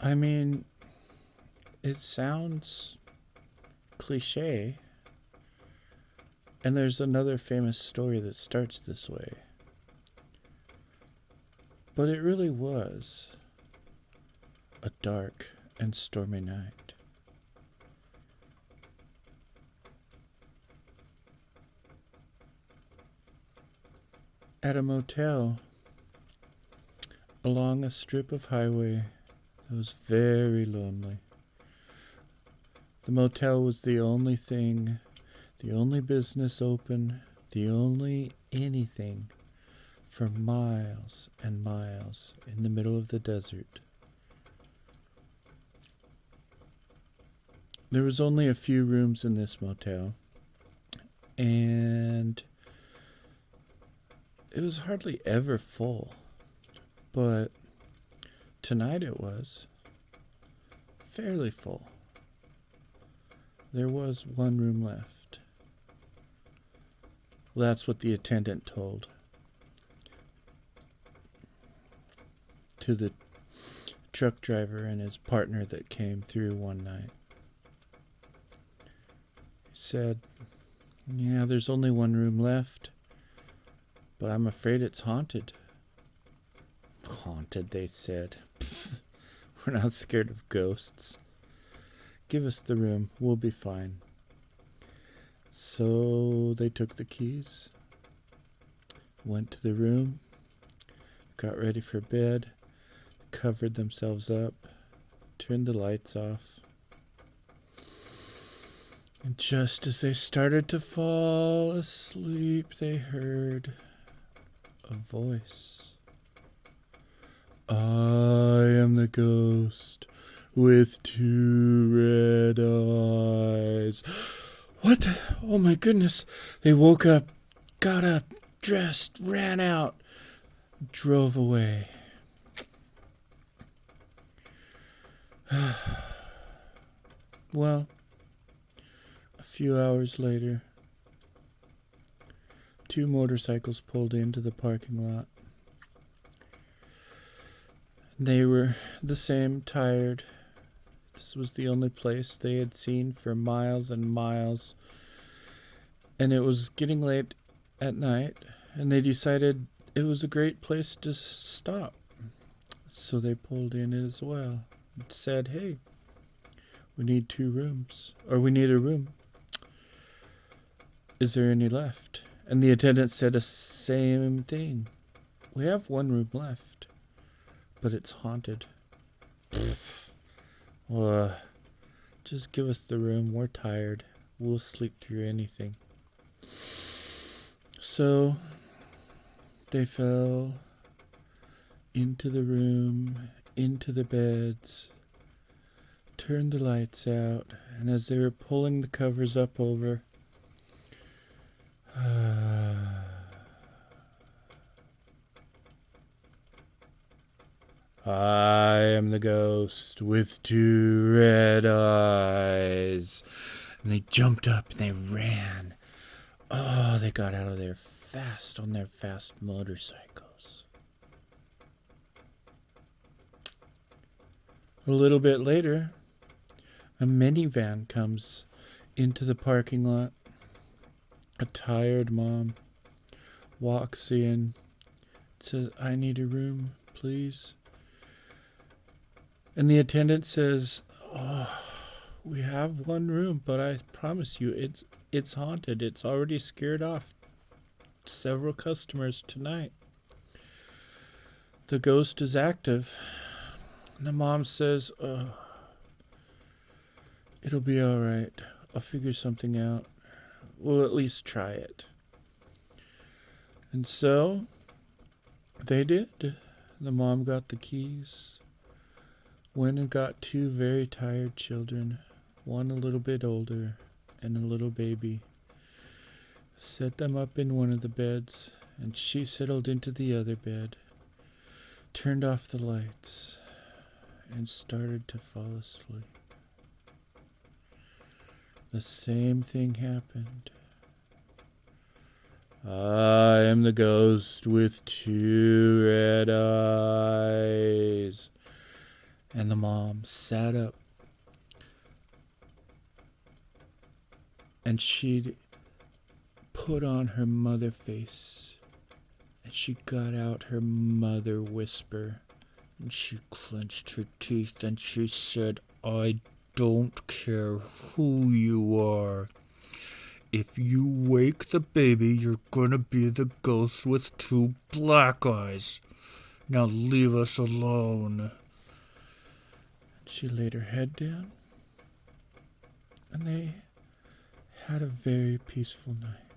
I mean, it sounds cliche. And there's another famous story that starts this way. But it really was a dark and stormy night. At a motel along a strip of highway that was very lonely. The motel was the only thing, the only business open, the only anything for miles and miles in the middle of the desert. There was only a few rooms in this motel, and it was hardly ever full. But tonight it was fairly full. There was one room left. That's what the attendant told to the truck driver and his partner that came through one night. He said, Yeah, there's only one room left, but I'm afraid it's haunted. Haunted, they said. We're not scared of ghosts. Give us the room. We'll be fine. So they took the keys, went to the room, got ready for bed, covered themselves up, turned the lights off. And just as they started to fall asleep, they heard a voice. I am the ghost with two red eyes. What? Oh my goodness. They woke up, got up, dressed, ran out, drove away. well, a few hours later, two motorcycles pulled into the parking lot. They were the same, tired. This was the only place they had seen for miles and miles. And it was getting late at night, and they decided it was a great place to stop. So they pulled in as well and said, Hey, we need two rooms, or we need a room. Is there any left? And the attendant said the same thing. We have one room left but it's haunted. well, uh, just give us the room. We're tired. We'll sleep through anything. So they fell into the room, into the beds, turned the lights out, and as they were pulling the covers up over, uh, I am the ghost with two red eyes. And they jumped up and they ran. Oh, they got out of there fast on their fast motorcycles. A little bit later, a minivan comes into the parking lot. A tired mom walks in, says, I need a room, please. And the attendant says, "Oh, we have one room, but I promise you, it's it's haunted. It's already scared off several customers tonight. The ghost is active." And the mom says, "Oh, it'll be all right. I'll figure something out. We'll at least try it." And so they did. The mom got the keys Went and got two very tired children, one a little bit older and a little baby. Set them up in one of the beds, and she settled into the other bed, turned off the lights, and started to fall asleep. The same thing happened. I am the ghost with two red eyes And the mom sat up and she'd put on her mother face and she got out her mother whisper and she clenched her teeth and she said, I don't care who you are. If you wake the baby, you're gonna be the ghost with two black eyes. Now leave us alone. She laid her head down, and they had a very peaceful night.